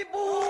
ibu.